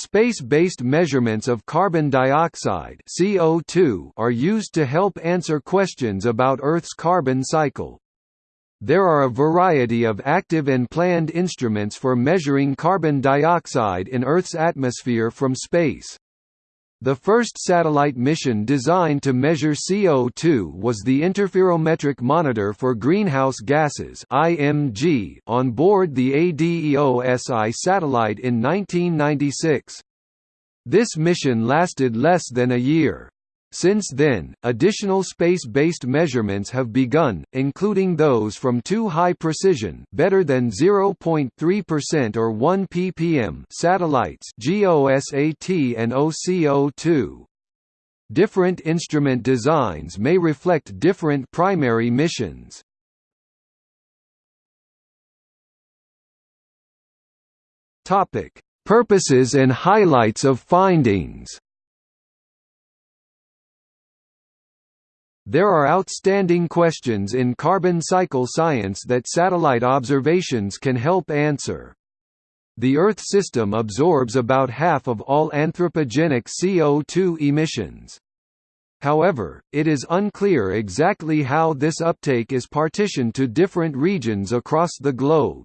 Space-based measurements of carbon dioxide CO2 are used to help answer questions about Earth's carbon cycle. There are a variety of active and planned instruments for measuring carbon dioxide in Earth's atmosphere from space. The first satellite mission designed to measure CO2 was the Interferometric Monitor for Greenhouse Gases (IMG) on board the ADEOS-I satellite in 1996. This mission lasted less than a year. Since then, additional space-based measurements have begun, including those from two high-precision better than 0.3% or 1 ppm satellites GOSAT and OCO2. Different instrument designs may reflect different primary missions. Topic: Purposes and highlights of findings. There are outstanding questions in carbon cycle science that satellite observations can help answer. The Earth system absorbs about half of all anthropogenic CO2 emissions. However, it is unclear exactly how this uptake is partitioned to different regions across the globe.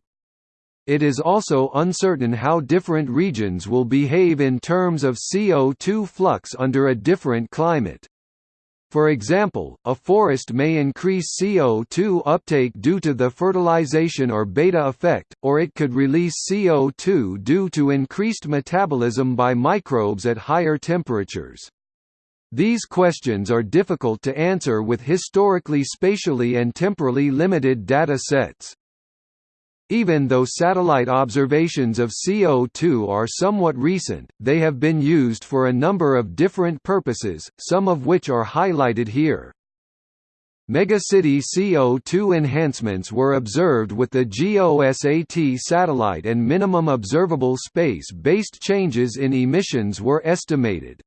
It is also uncertain how different regions will behave in terms of CO2 flux under a different climate. For example, a forest may increase CO2 uptake due to the fertilization or beta effect, or it could release CO2 due to increased metabolism by microbes at higher temperatures. These questions are difficult to answer with historically spatially and temporally limited data sets. Even though satellite observations of CO2 are somewhat recent, they have been used for a number of different purposes, some of which are highlighted here. Megacity CO2 enhancements were observed with the GOSAT satellite and minimum observable space-based changes in emissions were estimated.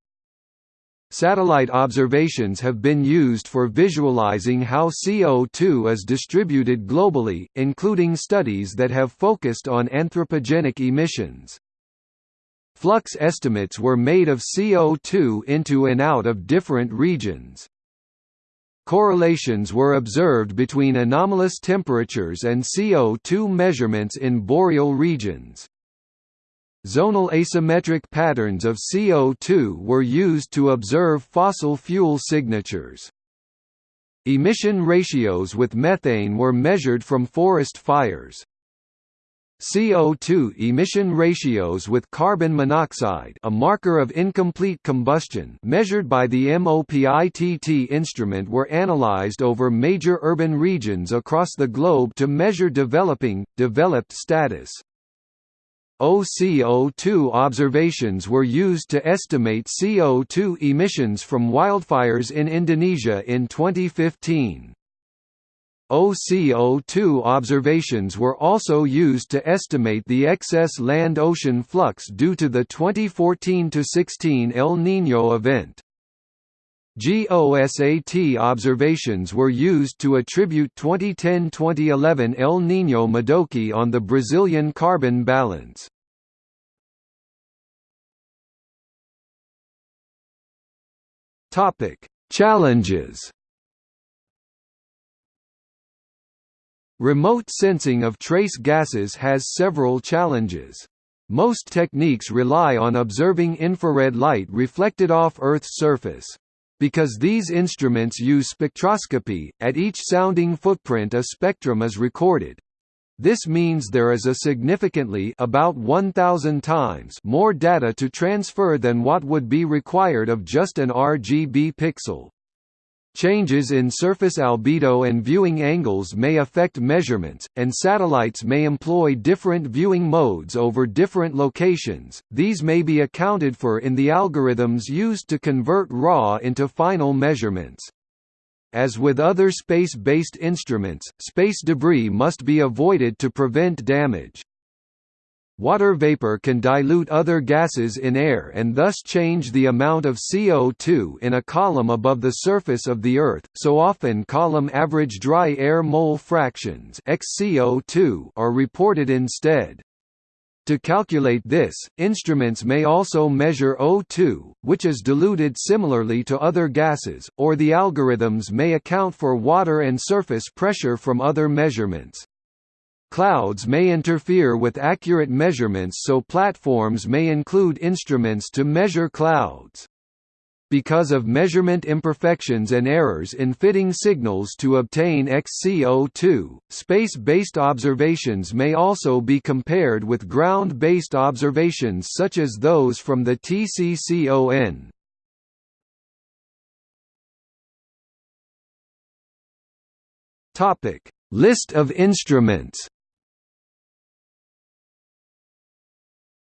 Satellite observations have been used for visualizing how CO2 is distributed globally, including studies that have focused on anthropogenic emissions. Flux estimates were made of CO2 into and out of different regions. Correlations were observed between anomalous temperatures and CO2 measurements in boreal regions. Zonal asymmetric patterns of CO2 were used to observe fossil fuel signatures. Emission ratios with methane were measured from forest fires. CO2 emission ratios with carbon monoxide a marker of incomplete combustion measured by the MOPITT instrument were analyzed over major urban regions across the globe to measure developing, developed status. OCO2 observations were used to estimate CO2 emissions from wildfires in Indonesia in 2015. OCO2 observations were also used to estimate the excess land-ocean flux due to the 2014–16 El Niño event. GOSAT observations were used to attribute 2010–2011 El Niño Modoki on the Brazilian carbon balance. Challenges Remote sensing of trace gases has several challenges. Most techniques rely on observing infrared light reflected off Earth's surface. Because these instruments use spectroscopy, at each sounding footprint a spectrum is recorded. This means there is a significantly about 1000 times more data to transfer than what would be required of just an RGB pixel. Changes in surface albedo and viewing angles may affect measurements, and satellites may employ different viewing modes over different locations. These may be accounted for in the algorithms used to convert raw into final measurements. As with other space-based instruments, space debris must be avoided to prevent damage. Water vapor can dilute other gases in air and thus change the amount of CO2 in a column above the surface of the Earth, so often column average dry air mole fractions XCO2 are reported instead. To calculate this, instruments may also measure O2, which is diluted similarly to other gases, or the algorithms may account for water and surface pressure from other measurements. Clouds may interfere with accurate measurements so platforms may include instruments to measure clouds. Because of measurement imperfections and errors in fitting signals to obtain XCO2, space-based observations may also be compared with ground-based observations such as those from the TCCON. List of instruments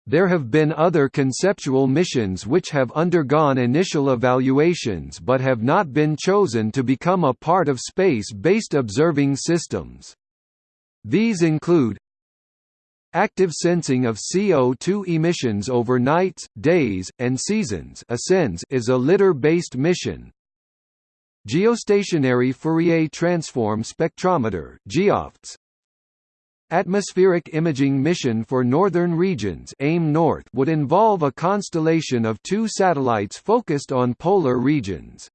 There have been other conceptual missions which have undergone initial evaluations but have not been chosen to become a part of space-based observing systems. These include Active sensing of CO2 emissions over nights, days, and seasons is a lidar-based mission. Geostationary Fourier Transform Spectrometer Atmospheric imaging mission for northern regions AIM North would involve a constellation of two satellites focused on polar regions.